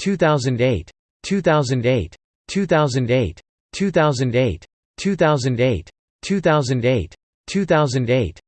2008 2008 2008 2008 2008 2008 2008